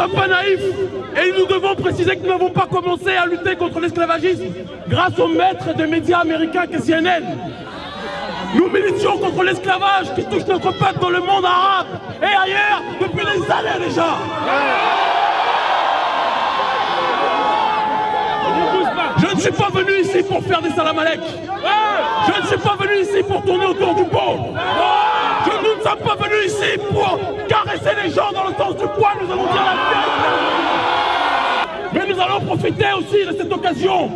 sommes pas naïfs et nous devons préciser que nous n'avons pas commencé à lutter contre l'esclavagisme grâce au maître des médias américains que CNN. Nous militions contre l'esclavage qui touche notre peuple dans le monde arabe et ailleurs depuis des années déjà. Je ne suis pas venu ici pour faire des salamalek. Je ne suis pas venu ici pour tourner autour du pot. Je, nous ne sommes pas venus ici pour caresser les gens dans le sens du poil. Nous allons dire la vérité. Mais nous allons profiter aussi de cette occasion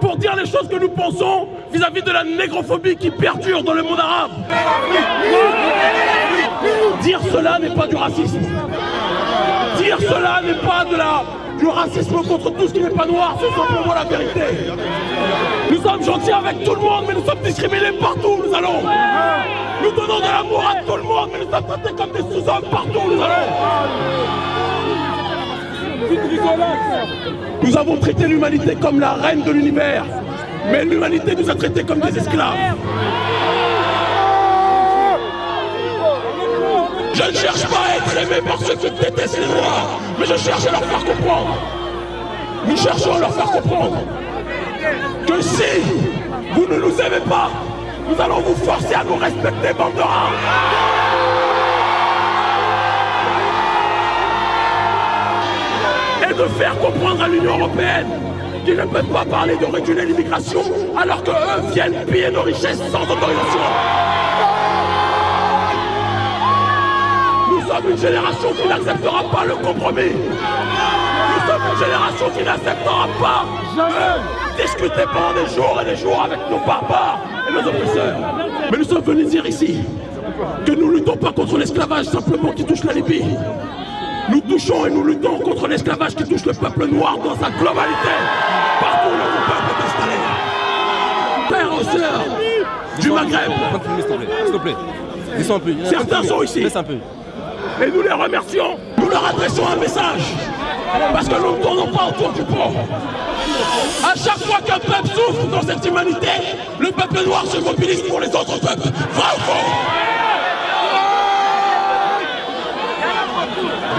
pour dire les choses que nous pensons vis-à-vis de la négrophobie qui perdure dans le monde arabe. Dire cela n'est pas du racisme. Dire cela n'est pas de la, du racisme contre tout ce qui n'est pas noir, c'est simplement la vérité. Nous sommes gentils avec tout le monde, mais nous sommes discriminés partout où nous allons. Nous donnons de l'amour à tout le monde, mais nous sommes traités comme des sous-hommes partout où nous allons. Nous avons traité l'humanité comme la reine de l'univers, mais l'humanité nous a traités comme des esclaves. Je ne cherche pas à être aimé par ceux qui détestent les Noirs, mais je cherche à leur faire comprendre. Nous cherchons à leur faire comprendre que si vous ne nous aimez pas, nous allons vous forcer à nous respecter, bande de. Et de faire comprendre à l'Union Européenne qu'ils ne peuvent pas parler de réguler l'immigration alors qu'eux viennent piller nos richesses sans autorisation. Nous sommes une génération qui n'acceptera pas le compromis. Nous sommes une génération qui n'acceptera pas de discuter pendant des jours et des jours avec nos barbares et nos oppresseurs. Mais nous sommes venus dire ici que nous ne luttons pas contre l'esclavage simplement qui touche la Libye. Nous touchons et nous luttons contre l'esclavage qui touche le peuple noir dans sa globalité. Partout où notre peuple est installé. Pères et sœurs du Maghreb. Certains sont ici. Et nous les remercions. Nous leur adressons un message. Parce que nous ne tournons pas autour du pot. Qu'un peuple souffre dans cette humanité, le peuple noir se mobilise pour les autres peuples. Ou faux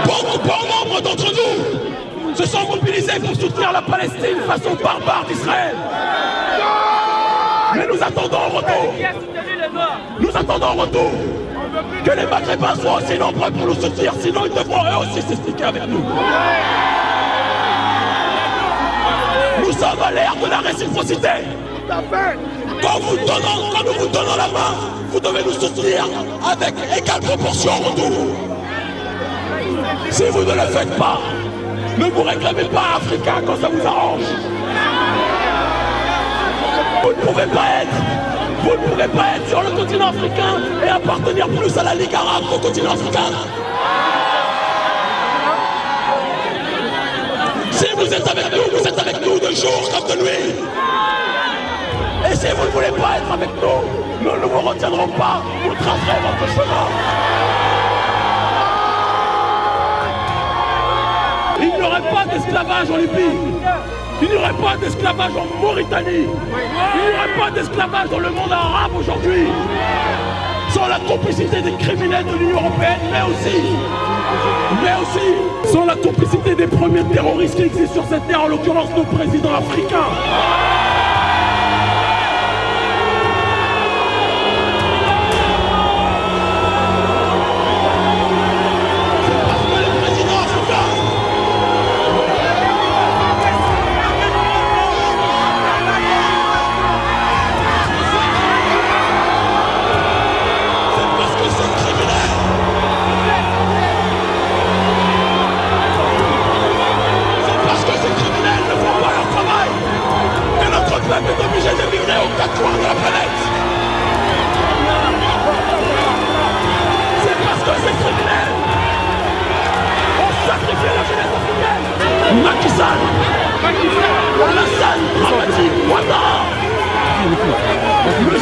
Bon, bon nombre d'entre nous se sont mobilisés pour soutenir la Palestine façon barbare d'Israël. Mais nous attendons en retour. Nous attendons en retour que les Maghrébins soient aussi nombreux pour nous soutenir, sinon ils devront eux aussi s'expliquer avec nous. Nous sommes à l'ère de la réciprocité. Quand, vous donnons, quand nous vous donnons la main, vous devez nous soutenir avec égale proportion en retour. Si vous ne le faites pas, ne vous réclamez pas africain quand ça vous arrange. Vous ne pouvez pas être, vous ne pourrez pas être sur le continent africain et appartenir plus à la Ligue arabe qu'au continent africain. Si vous êtes avec nous, vous êtes avec nous de jour comme de nuit. Et si vous ne voulez pas être avec nous, nous ne vous retiendrons pas, vous tracerez votre chemin. Il n'y aurait pas d'esclavage en Libye. Il n'y aurait pas d'esclavage en Mauritanie. Il n'y aurait pas d'esclavage dans le monde arabe aujourd'hui. Sans la complicité des criminels de l'Union Européenne, mais aussi, sans la complicité des premiers terroristes qui existent sur cette terre, en l'occurrence nos présidents africains.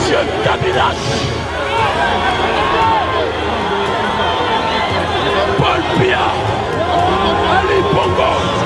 Monsieur Kabila, Paul Pia, Ali Bongo,